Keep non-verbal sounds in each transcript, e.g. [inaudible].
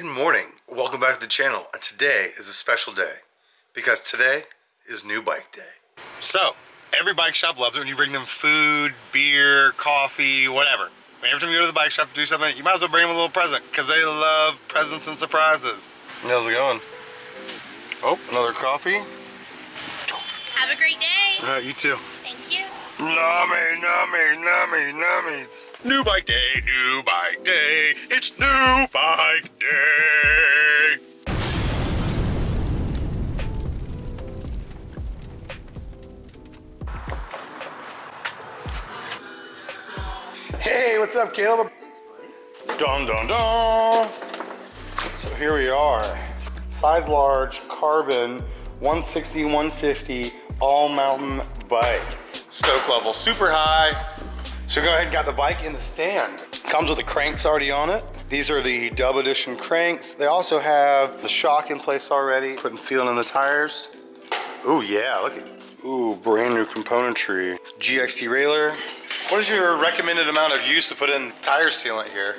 good morning. Welcome back to the channel. And today is a special day because today is new bike day. So, every bike shop loves it when you bring them food, beer, coffee, whatever. Every time you go to the bike shop to do something, you might as well bring them a little present because they love presents and surprises. How's it going? Oh, another coffee. Have a great day. Uh, you too. Thank you. Nummy, nummy, nummy, nummies. New bike day, new bike day. It's new bike day. Hey, what's up, Caleb? Thanks, buddy. Dun dun dun. So here we are. Size large, carbon, 160, 150, all mountain bike. Stoke level super high. So go ahead and got the bike in the stand. Comes with the cranks already on it. These are the dub edition cranks. They also have the shock in place already. Putting sealant in the tires. Ooh yeah, look at, ooh, brand new componentry. GX derailleur. What is your recommended amount of use to put in tire sealant here?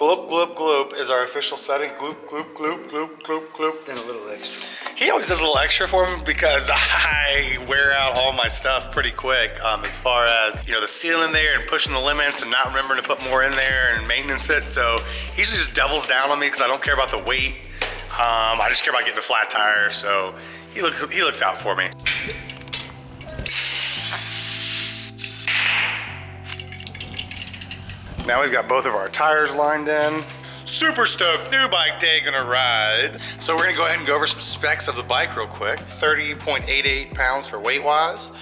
Gloop, gloop, gloop is our official setting. Gloop, gloop, gloop, gloop, gloop, gloop. Then a little extra. He always does a little extra for me because [laughs] I wear out all my stuff pretty quick um, as far as, you know, the sealing there and pushing the limits and not remembering to put more in there and maintenance it. So he usually just doubles down on me because I don't care about the weight. Um, I just care about getting a flat tire. So he looks, he looks out for me. Now we've got both of our tires lined in. Super stoked, new bike day gonna ride. So we're gonna go ahead and go over some specs of the bike real quick. 30.88 pounds for weight wise.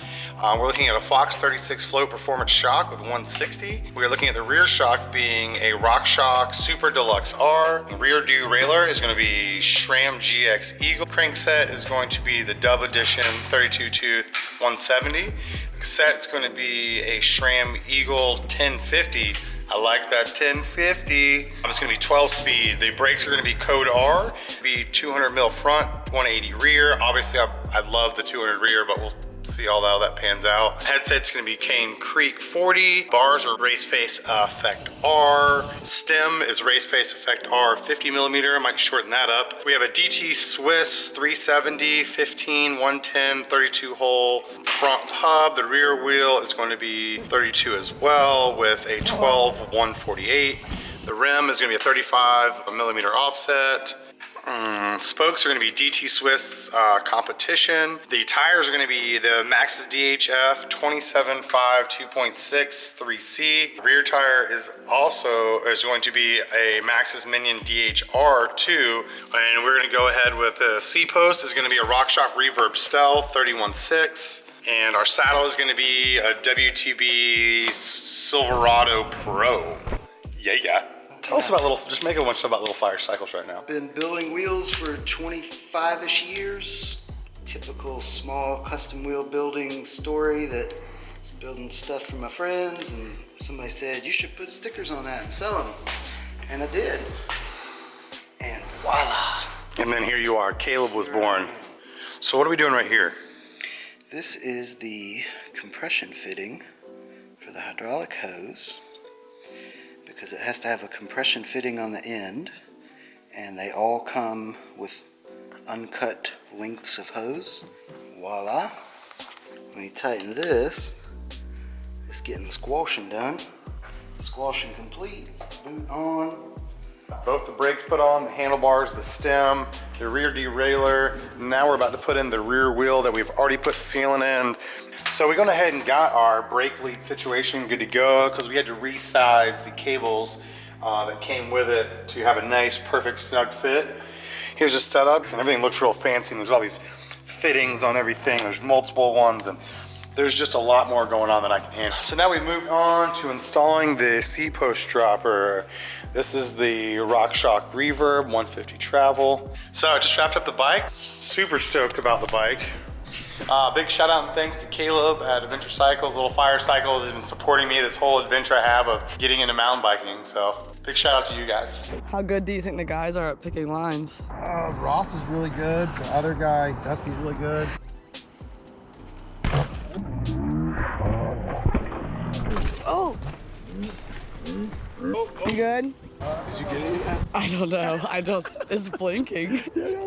Uh, we're looking at a Fox 36 Float Performance shock with 160. We're looking at the rear shock being a RockShox Super Deluxe R. Rear derailleur is going to be SRAM GX Eagle. Crankset is going to be the Dub Edition 32 tooth 170. The cassette going to be a SRAM Eagle 1050 I like that 1050. Um, it's gonna be 12 speed. The brakes are gonna be Code R, be 200 mil front, 180 rear. Obviously, I, I love the 200 rear, but we'll see all that, how that pans out. Headset's gonna be Cane Creek 40. Bars are Race Face Aeffect R. Stem is Race Face Aeffect R 50 millimeter. I might shorten that up. We have a DT Swiss 370, 15, 110, 32 hole front hub. The rear wheel is going to be 32 as well with a 12 148. The rim is gonna be a 35 millimeter offset. Mm, spokes are going to be DT Swiss uh, competition. The tires are going to be the Maxxis DHF 27.5 2.6 3C. Rear tire is also is going to be a Maxxis Minion DHR2. And we're going to go ahead with the C post is going to be a RockShox Reverb Stealth 31.6. And our saddle is going to be a WTB Silverado Pro. Yeah, yeah. Tell us about little, just make a bunch about little fire cycles right now. Been building wheels for 25-ish years. Typical small custom wheel building story that is building stuff for my friends and somebody said, you should put stickers on that and sell them. And I did. And voila. And then here you are, Caleb was born. So what are we doing right here? This is the compression fitting for the hydraulic hose because it has to have a compression fitting on the end and they all come with uncut lengths of hose. Voila. When you tighten this, it's getting squashing done. Squashing complete, boot on. Both the brakes put on, the handlebars, the stem, the rear derailleur. Now we're about to put in the rear wheel that we've already put sealing in. So we went ahead and got our brake lead situation good to go because we had to resize the cables uh, that came with it to have a nice, perfect snug fit. Here's the setup and everything looks real fancy and there's all these fittings on everything. There's multiple ones and there's just a lot more going on than I can handle. So now we've moved on to installing the C-post dropper. This is the RockShox Reverb 150 Travel. So I just wrapped up the bike. Super stoked about the bike. Uh, big shout out and thanks to Caleb at Adventure Cycles, Little Fire Cycles. He's been supporting me this whole adventure I have of getting into mountain biking. So big shout out to you guys. How good do you think the guys are at picking lines? Uh, Ross is really good. The other guy, Dusty's really good. You good? Did you get it? I don't know. I don't. It's blinking. [laughs]